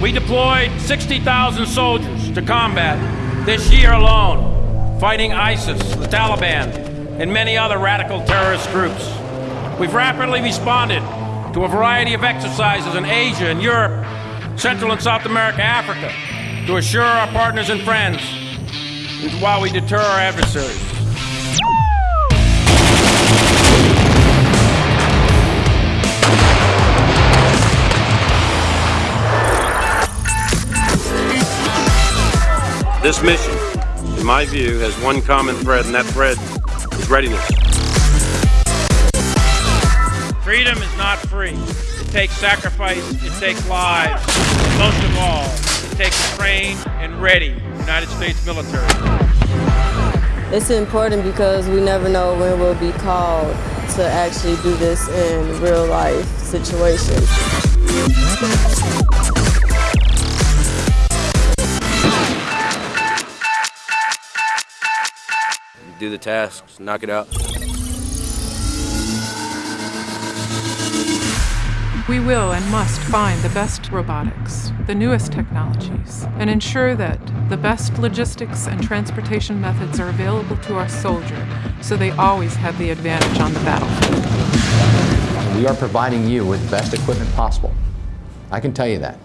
We deployed 60,000 soldiers to combat this year alone, fighting ISIS, the Taliban, and many other radical terrorist groups. We've rapidly responded to a variety of exercises in Asia and Europe, Central and South America, Africa, to assure our partners and friends while we deter our adversaries. This mission, in my view, has one common thread, and that thread is readiness. Freedom is not free. It takes sacrifice, it takes lives. Most of all, it takes a trained and ready United States military. It's important because we never know when we'll be called to actually do this in real life situations. Do the tasks, knock it out. We will and must find the best robotics, the newest technologies, and ensure that the best logistics and transportation methods are available to our soldier so they always have the advantage on the battlefield. We are providing you with the best equipment possible. I can tell you that.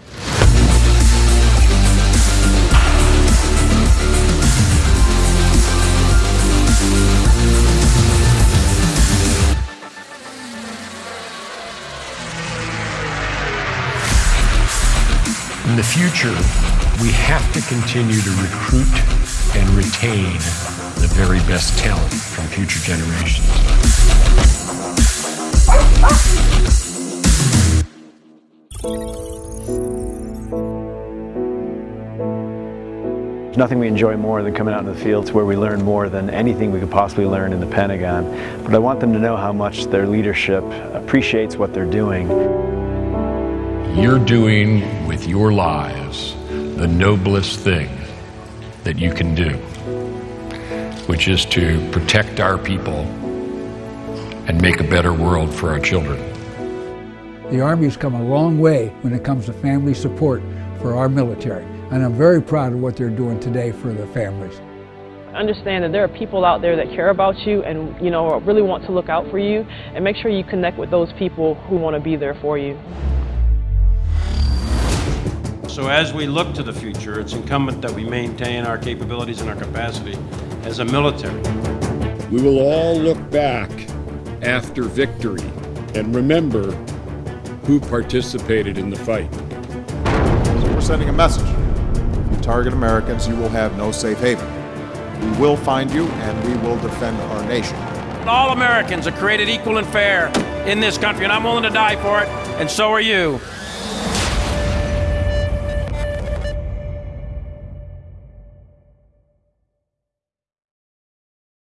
In the future, we have to continue to recruit and retain the very best talent from future generations. There's nothing we enjoy more than coming out in the fields where we learn more than anything we could possibly learn in the Pentagon. But I want them to know how much their leadership appreciates what they're doing. You're doing with your lives the noblest thing that you can do, which is to protect our people and make a better world for our children. The Army's come a long way when it comes to family support for our military, and I'm very proud of what they're doing today for the families. Understand that there are people out there that care about you and you know really want to look out for you, and make sure you connect with those people who want to be there for you. So as we look to the future, it's incumbent that we maintain our capabilities and our capacity as a military. We will all look back after victory and remember who participated in the fight. So we're sending a message. If you target Americans, you will have no safe haven. We will find you and we will defend our nation. All Americans are created equal and fair in this country, and I'm willing to die for it, and so are you.